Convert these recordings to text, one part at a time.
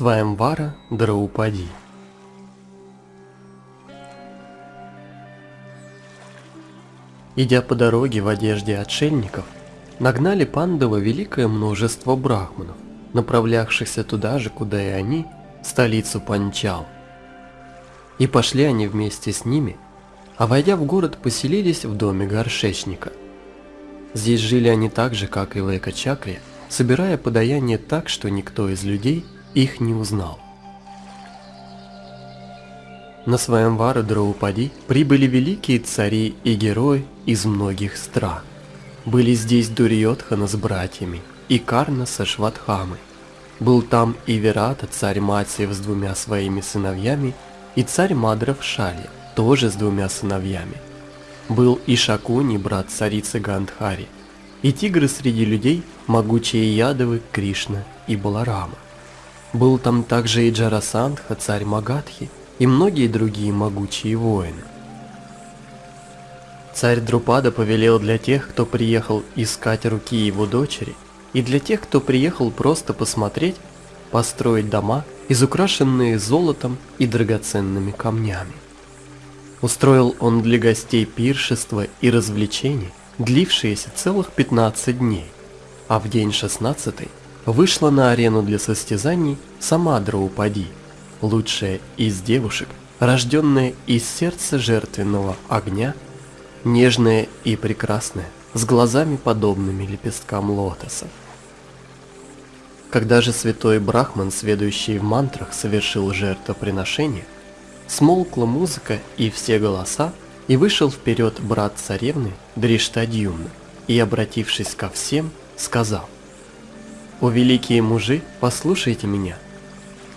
Сваямвара Драупади Идя по дороге в одежде отшельников, нагнали Пандава великое множество брахманов, направлявшихся туда же, куда и они, столицу Панчал. И пошли они вместе с ними, а войдя в город, поселились в доме горшечника. Здесь жили они так же, как и в Эко-Чакре, собирая подаяние так, что никто из людей их не узнал. На своем Вару Драупади прибыли великие цари и герои из многих стран. Были здесь Дурьотхана с братьями и Карна со Шватхамой. Был там и Верата, царь Матиев с двумя своими сыновьями, и царь Мадров Шали, тоже с двумя сыновьями. Был и Шакуни, брат царицы Гандхари, и тигры среди людей, могучие Ядовы, Кришна и Баларама. Был там также и Джарасандха, царь Магадхи, и многие другие могучие воины. Царь Друпада повелел для тех, кто приехал искать руки его дочери, и для тех, кто приехал просто посмотреть, построить дома, изукрашенные золотом и драгоценными камнями. Устроил он для гостей пиршества и развлечений, длившиеся целых 15 дней, а в день 16 вышла на арену для состязаний сама Драупади – лучшая из девушек, рожденная из сердца жертвенного огня, нежная и прекрасная, с глазами подобными лепесткам лотоса. Когда же святой Брахман, сведущий в мантрах, совершил жертвоприношение, смолкла музыка и все голоса, и вышел вперед брат царевны Дриштадьюмна, и, обратившись ко всем, сказал, «О великие мужи, послушайте меня!»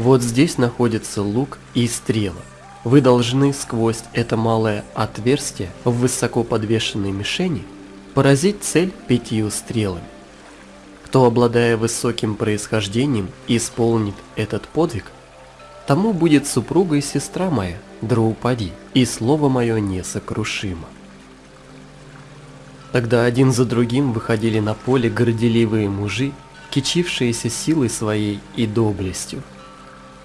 Вот здесь находится лук и стрела. Вы должны сквозь это малое отверстие в высоко подвешенной мишени поразить цель пятью стрелами. Кто, обладая высоким происхождением, исполнит этот подвиг, тому будет супруга и сестра моя, Драупади, и слово мое несокрушимо. Тогда один за другим выходили на поле горделивые мужи, кичившиеся силой своей и доблестью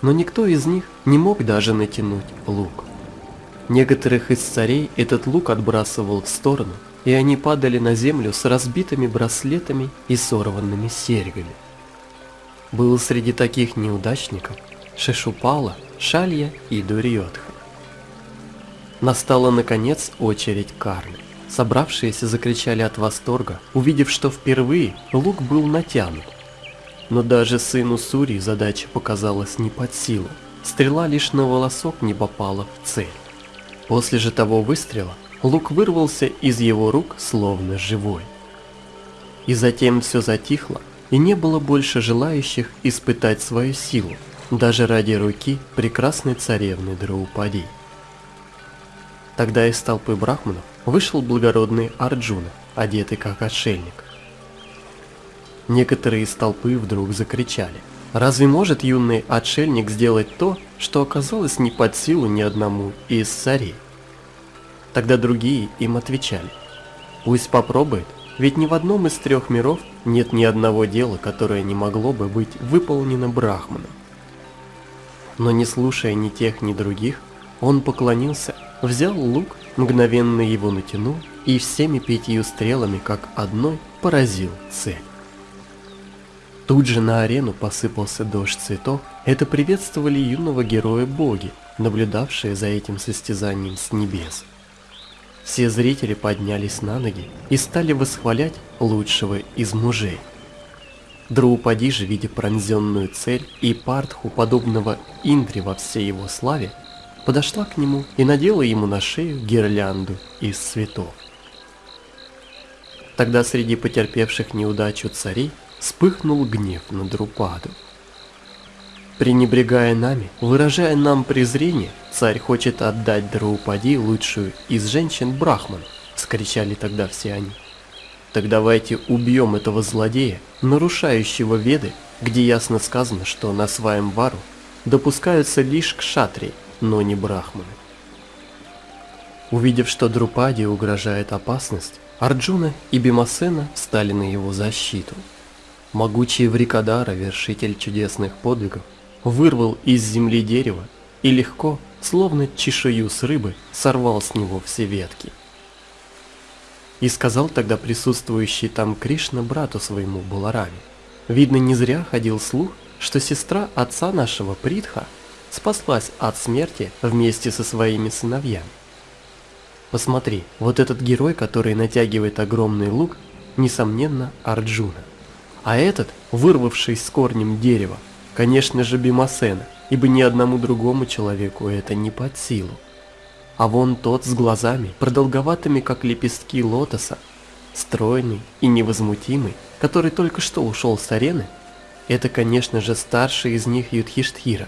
но никто из них не мог даже натянуть лук. Некоторых из царей этот лук отбрасывал в сторону, и они падали на землю с разбитыми браслетами и сорванными серьгами. Был среди таких неудачников Шешупала, Шалья и Дурьотха. Настала наконец очередь Карны. Собравшиеся закричали от восторга, увидев, что впервые лук был натянут, но даже сыну Сури задача показалась не под силу. Стрела лишь на волосок не попала в цель. После же того выстрела лук вырвался из его рук словно живой. И затем все затихло, и не было больше желающих испытать свою силу, даже ради руки прекрасной царевны Драупади. Тогда из толпы брахманов вышел благородный Арджуна, одетый как отшельник. Некоторые из толпы вдруг закричали. Разве может юный отшельник сделать то, что оказалось не под силу ни одному из царей? Тогда другие им отвечали. Пусть попробует, ведь ни в одном из трех миров нет ни одного дела, которое не могло бы быть выполнено Брахманом. Но не слушая ни тех, ни других, он поклонился, взял лук, мгновенно его натянул и всеми пятью стрелами, как одной, поразил цель. Тут же на арену посыпался дождь цветов. Это приветствовали юного героя боги, наблюдавшие за этим состязанием с небес. Все зрители поднялись на ноги и стали восхвалять лучшего из мужей. Драупади же, видя пронзенную цель и Партху, подобного Индре во всей его славе, подошла к нему и надела ему на шею гирлянду из цветов. Тогда среди потерпевших неудачу царей вспыхнул гнев на Друпаду. Пренебрегая нами, выражая нам презрение, царь хочет отдать Драупади лучшую из женщин Брахман, вскричали тогда все они. Так давайте убьем этого злодея, нарушающего веды, где ясно сказано, что на своем вару допускаются лишь кшатри, но не брахманы. Увидев, что Друпаде угрожает опасность, Арджуна и Бимасена встали на его защиту. Могучий Врикадара, вершитель чудесных подвигов, вырвал из земли дерево и легко, словно чешую с рыбы, сорвал с него все ветки. И сказал тогда присутствующий там Кришна брату своему Балараме. Видно, не зря ходил слух, что сестра отца нашего Притха спаслась от смерти вместе со своими сыновьями. Посмотри, вот этот герой, который натягивает огромный лук, несомненно, Арджуна. А этот, вырвавший с корнем дерево, конечно же Бимасена, ибо ни одному другому человеку это не под силу. А вон тот с глазами, продолговатыми как лепестки лотоса, стройный и невозмутимый, который только что ушел с арены, это, конечно же, старший из них Юдхиштхира.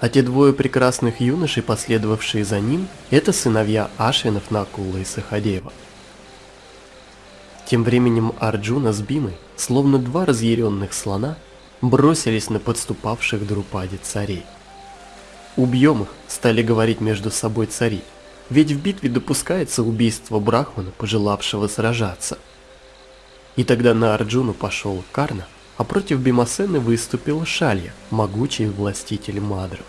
А те двое прекрасных юношей, последовавшие за ним, это сыновья Ашвинов Накула и Сахадева. Тем временем Арджуна с Бимой, словно два разъяренных слона, бросились на подступавших Друпаде царей. «Убьем их», — стали говорить между собой цари, ведь в битве допускается убийство Брахмана, пожелавшего сражаться. И тогда на Арджуну пошел Карна, а против Бимасены выступил Шалья, могучий властитель Мадров.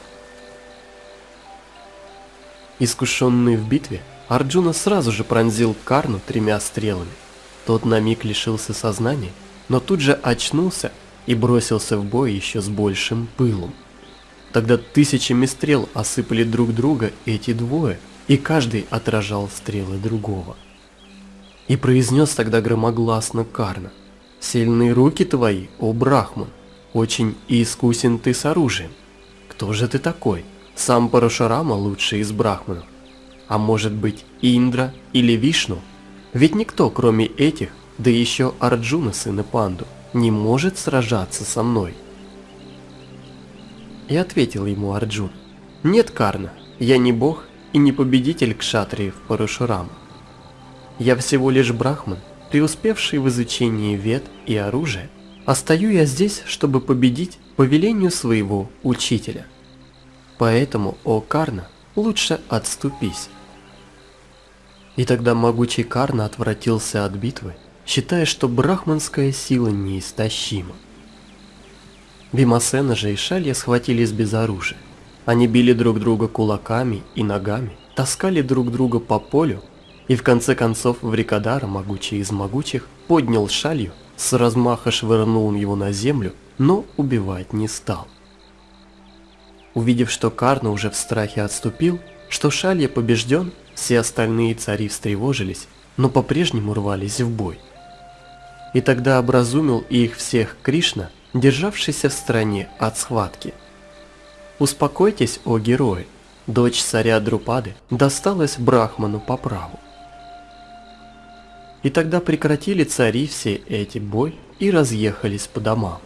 Искушенный в битве, Арджуна сразу же пронзил Карну тремя стрелами. Тот на миг лишился сознания, но тут же очнулся и бросился в бой еще с большим пылом. Тогда тысячами стрел осыпали друг друга эти двое, и каждый отражал стрелы другого. И произнес тогда громогласно Карна – Сильные руки твои, о Брахман, очень искусен ты с оружием. Кто же ты такой? Сам Парашарама лучший из брахманов. А может быть Индра или Вишну? Ведь никто, кроме этих, да еще Арджуна, сына Панду, не может сражаться со мной. И ответил ему Арджун, нет Карна, я не бог и не победитель кшатриев Парашурама. Я всего лишь брахман, преуспевший в изучении вет и оружия, а стою я здесь, чтобы победить по велению своего учителя. Поэтому, о Карна, лучше отступись. И тогда могучий Карна отвратился от битвы, считая, что брахманская сила неистощима. Бимасена же и Шалья схватились без оружия. Они били друг друга кулаками и ногами, таскали друг друга по полю и в конце концов Врикодар, могучий из могучих, поднял шалью, с размаха швырнул его на землю, но убивать не стал. Увидев, что Карна уже в страхе отступил, что Шалья побежден, все остальные цари встревожились, но по-прежнему рвались в бой. И тогда образумил их всех Кришна, державшийся в стороне от схватки. Успокойтесь, о герои, дочь царя Друпады досталась Брахману по праву. И тогда прекратили цари все эти бой и разъехались по домам.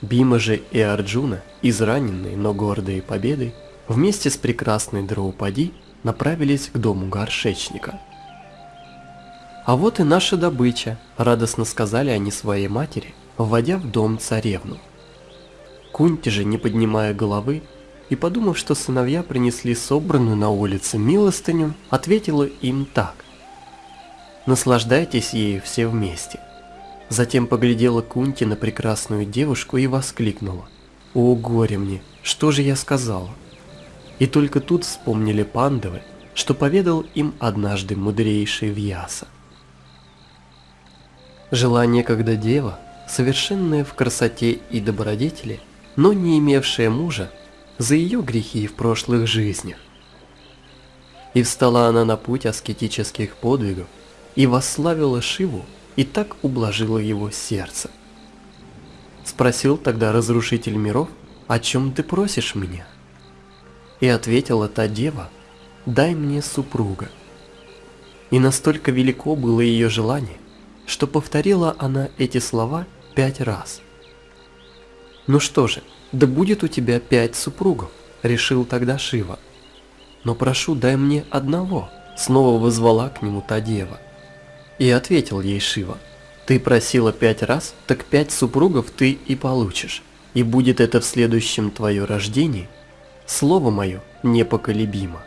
Бима же и Арджуна, израненные, но гордые победой, вместе с прекрасной Драупади направились к дому горшечника. «А вот и наша добыча», – радостно сказали они своей матери, вводя в дом царевну. Кунти же, не поднимая головы, и подумав, что сыновья принесли собранную на улице милостыню, ответила им так. Наслаждайтесь ею все вместе. Затем поглядела Кунти на прекрасную девушку и воскликнула. «О, горе мне! Что же я сказала?» И только тут вспомнили пандавы, что поведал им однажды мудрейший Вьяса. Жила некогда дева, совершенная в красоте и добродетели, но не имевшая мужа, за ее грехи в прошлых жизнях. И встала она на путь аскетических подвигов, и восславила Шиву, и так ублажила его сердце. Спросил тогда разрушитель миров, о чем ты просишь меня? И ответила та дева, дай мне супруга. И настолько велико было ее желание, что повторила она эти слова пять раз. Ну что же, да будет у тебя пять супругов, решил тогда Шива. Но прошу, дай мне одного, снова вызвала к нему та дева. И ответил ей Шива, ты просила пять раз, так пять супругов ты и получишь, и будет это в следующем твое рождении, слово мое непоколебимо.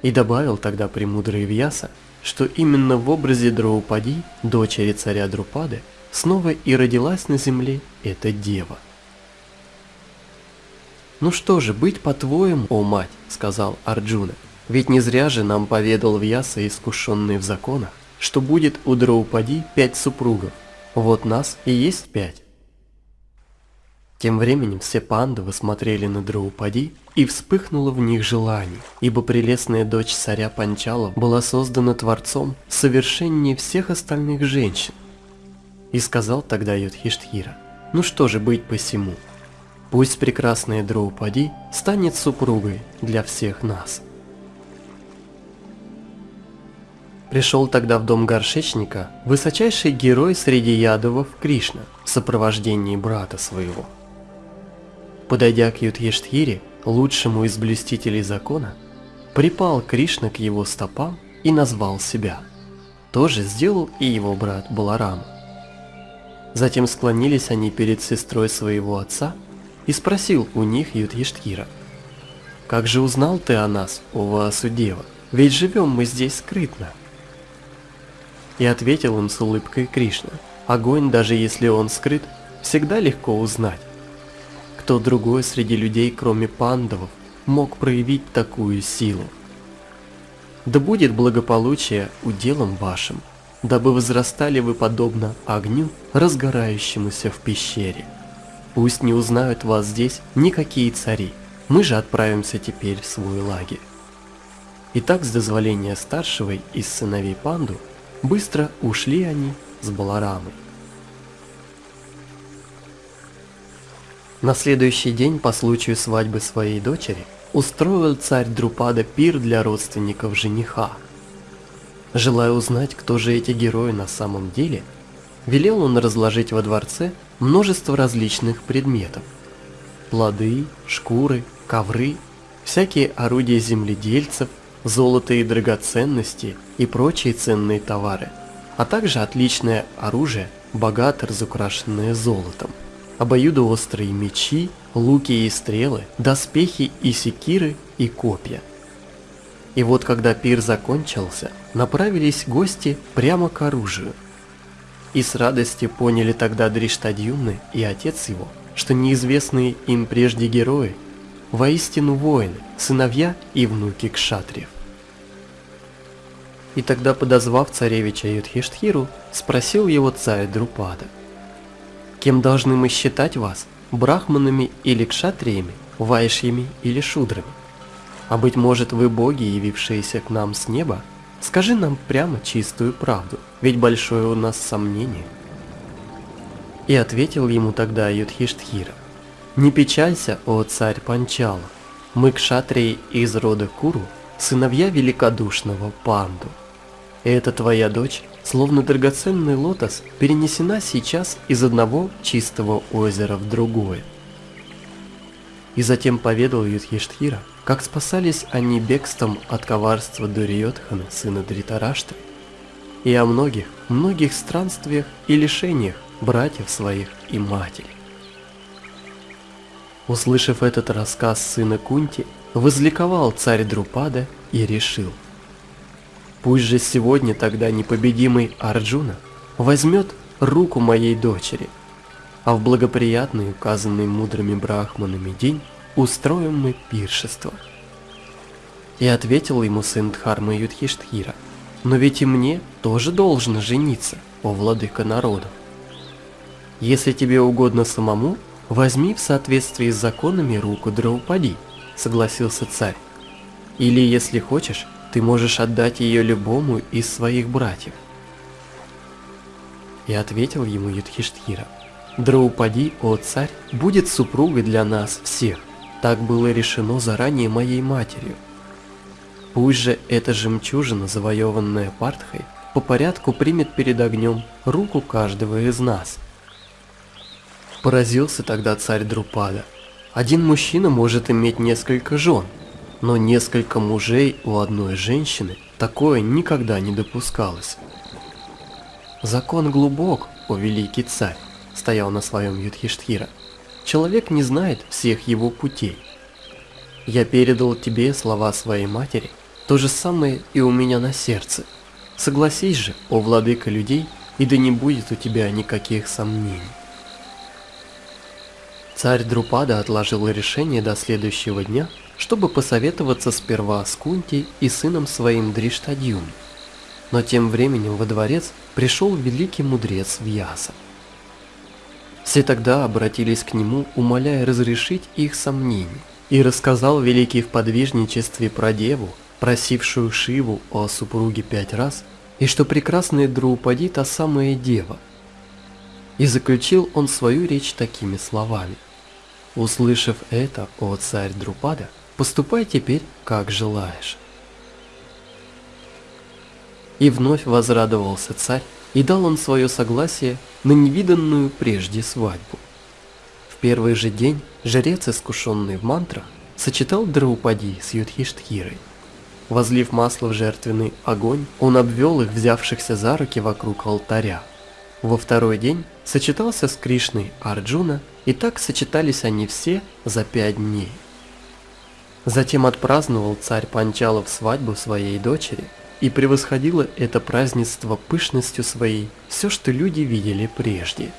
И добавил тогда премудрый Вьяса, что именно в образе Драупади, дочери царя Друпады, снова и родилась на земле эта дева. «Ну что же, быть по-твоему, о мать», — сказал Арджуна. «Ведь не зря же нам поведал Вьяса, искушенный в законах, что будет у Драупади пять супругов. Вот нас и есть пять». Тем временем все пандавы смотрели на Драупади, и вспыхнуло в них желание, ибо прелестная дочь царя Панчала была создана Творцом совершеннее всех остальных женщин. И сказал тогда Юдхиштхира, ну что же быть посему, Пусть прекрасная Драупади станет супругой для всех нас. Пришел тогда в дом горшечника высочайший герой среди ядовов Кришна в сопровождении брата своего. Подойдя к Юдхиштхире, лучшему из блюстителей закона, припал Кришна к его стопам и назвал себя. Тоже сделал и его брат Баларам. Затем склонились они перед сестрой своего отца и спросил у них Юдхиштхира. «Как же узнал ты о нас, о Ваасудева? Ведь живем мы здесь скрытно». И ответил им с улыбкой Кришна. Огонь, даже если он скрыт, всегда легко узнать. Кто другой среди людей, кроме пандавов, мог проявить такую силу? Да будет благополучие уделом вашим, дабы возрастали вы подобно огню, разгорающемуся в пещере. Пусть не узнают вас здесь никакие цари, мы же отправимся теперь в свой лагерь. Итак, с дозволения старшего из сыновей Панду, быстро ушли они с Баларамой. На следующий день по случаю свадьбы своей дочери устроил царь Друпада пир для родственников жениха. Желая узнать, кто же эти герои на самом деле, велел он разложить во дворце множество различных предметов. Плоды, шкуры, ковры, всякие орудия земледельцев, золото и драгоценности и прочие ценные товары, а также отличное оружие, богато разукрашенное золотом, обоюдоострые мечи, луки и стрелы, доспехи и секиры и копья. И вот когда пир закончился, направились гости прямо к оружию – и с радостью поняли тогда Дриштадьюмны и отец его, что неизвестные им прежде герои воистину воины, сыновья и внуки кшатриев. И тогда, подозвав царевича Юдхиштхиру, спросил его царь Друпада, «Кем должны мы считать вас, брахманами или кшатриями, вайшьями или шудрами? А быть может, вы боги, явившиеся к нам с неба, Скажи нам прямо чистую правду, ведь большое у нас сомнение. И ответил ему тогда Юдхиштхира. Не печалься, о царь Панчала, мы кшатрии из рода Куру, сыновья великодушного Панду. И эта твоя дочь, словно драгоценный лотос, перенесена сейчас из одного чистого озера в другое. И затем поведал Юдхиштхира, как спасались они бегством от коварства Дуриотхана, сына Дритараштры, и о многих, многих странствиях и лишениях братьев своих и матери. Услышав этот рассказ сына Кунти, возликовал царь Друпада и решил. Пусть же сегодня тогда непобедимый Арджуна возьмет руку моей дочери, а в благоприятный, указанный мудрыми брахманами день, устроим мы пиршество. И ответил ему сын Дхармы Юдхиштхира, но ведь и мне тоже должно жениться, о владыка народов. Если тебе угодно самому, возьми в соответствии с законами руку Драупади, согласился царь. Или, если хочешь, ты можешь отдать ее любому из своих братьев. И ответил ему Юдхиштхира, Драупади, о царь, будет супругой для нас всех. Так было решено заранее моей матерью. Пусть же эта жемчужина, завоеванная Партхой, по порядку примет перед огнем руку каждого из нас. Поразился тогда царь Друпада. Один мужчина может иметь несколько жен, но несколько мужей у одной женщины такое никогда не допускалось. Закон глубок, о великий царь, стоял на своем Юдхиштхира. Человек не знает всех его путей. Я передал тебе слова своей матери, то же самое и у меня на сердце. Согласись же, о владыка людей, и да не будет у тебя никаких сомнений. Царь Друпада отложил решение до следующего дня, чтобы посоветоваться сперва с Кунти и сыном своим Дриштадьюм. Но тем временем во дворец пришел великий мудрец Вьяса. Все тогда обратились к нему, умоляя разрешить их сомнения, и рассказал великий в подвижничестве про деву, просившую Шиву о супруге пять раз, и что прекрасная Друупади та самая дева. И заключил он свою речь такими словами. Услышав это, о царь Друпада, поступай теперь, как желаешь. И вновь возрадовался царь, и дал он свое согласие на невиданную прежде свадьбу. В первый же день жрец, искушенный в мантрах, сочетал Драупади с Юдхиштхирой. Возлив масло в жертвенный огонь, он обвел их, взявшихся за руки вокруг алтаря. Во второй день сочетался с Кришной Арджуна, и так сочетались они все за пять дней. Затем отпраздновал царь Панчалов свадьбу своей дочери, и превосходило это празднество пышностью своей все, что люди видели прежде.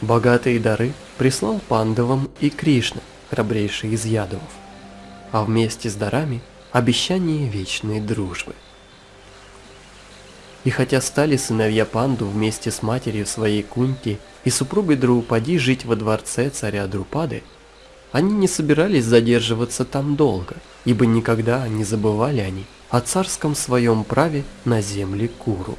Богатые дары прислал пандавам и Кришна, храбрейший из ядовов, а вместе с дарами – обещание вечной дружбы. И хотя стали сыновья Панду вместе с матерью своей Кунти и супругой Друупади жить во дворце царя Друпады, они не собирались задерживаться там долго, ибо никогда не забывали они о царском своем праве на земле Куру.